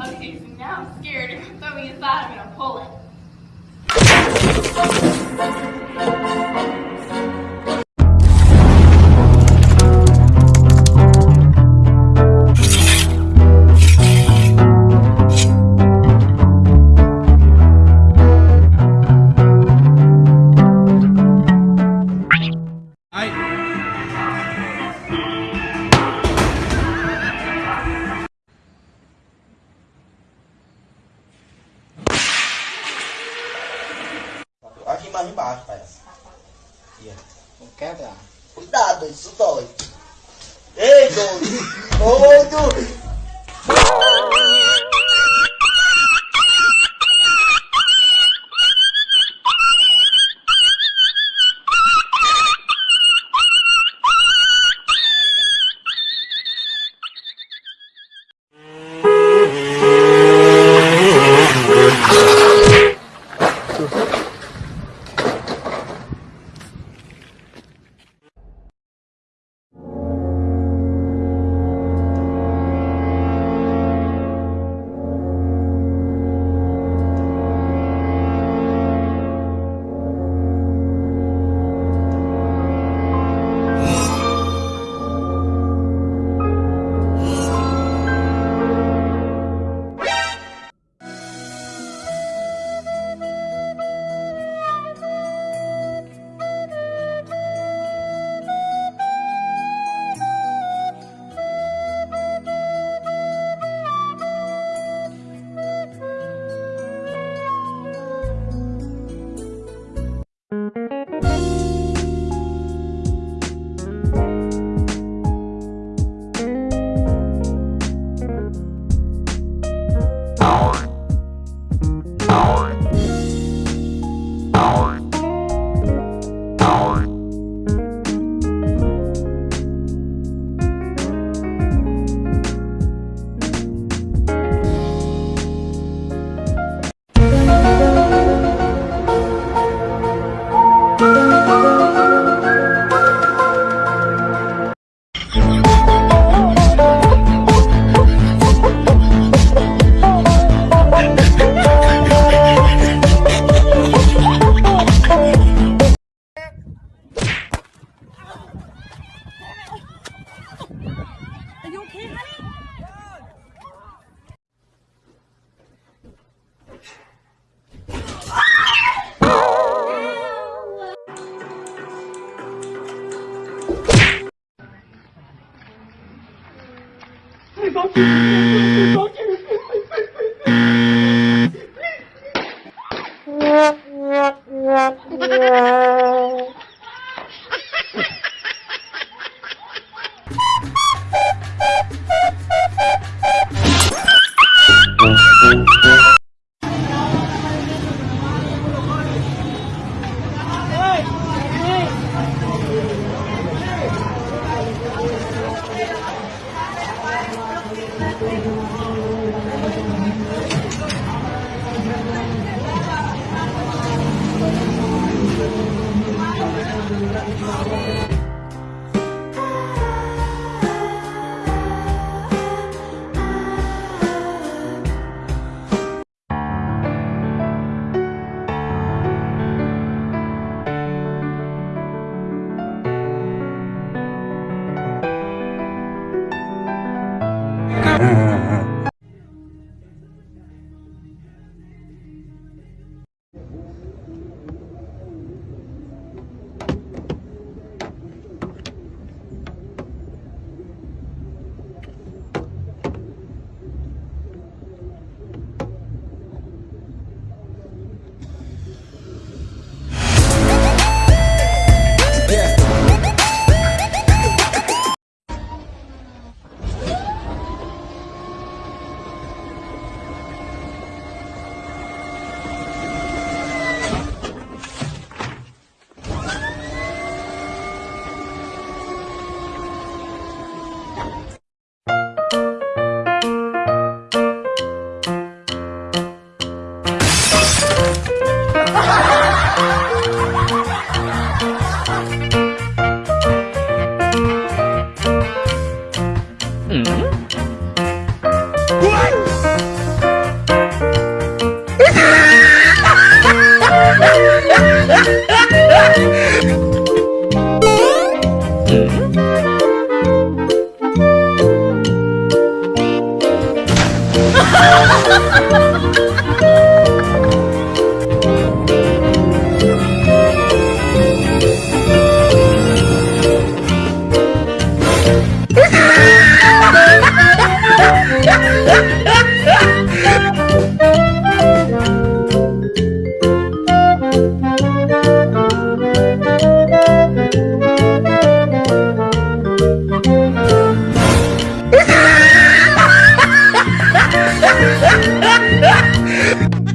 Okay, so now I'm scared. If you throw me inside, I'm gonna pull it. Cuidado, isso dói. Ei, doido! Doido! Não, não, não, não, não. Oh. Ha ha ha!